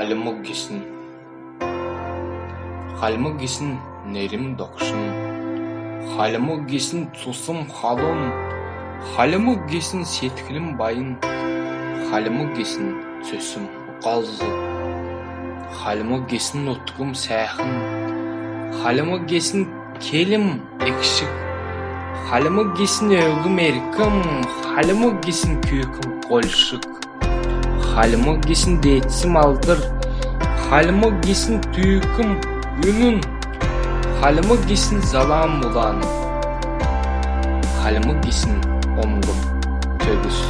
Халымы кисін. Халымы кисін нерім докшын. Халымы кисін цусым халын. Халымы кисін сеткілім байын. Халымы кисін сөсім ұқалзы. Халымы кисін ұтқым сәхін. Халымы кисін келім екшік. Халымы кисін өгім еркім. Халымы кисін күйкім қолшық. Халымы кисін дейтсім алдыр. Халымы кисін түйкім үнін. Халымы кисін залам ұлан. Халымы кисін омгым төгіс.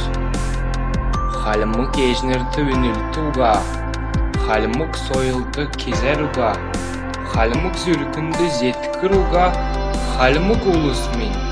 Халымы кежнерді үнілті ұға. Халымык сойылды кезер ұға. Халымык зүркінді зеткір ұға. Халымык ұлыс мен маңғылтыға.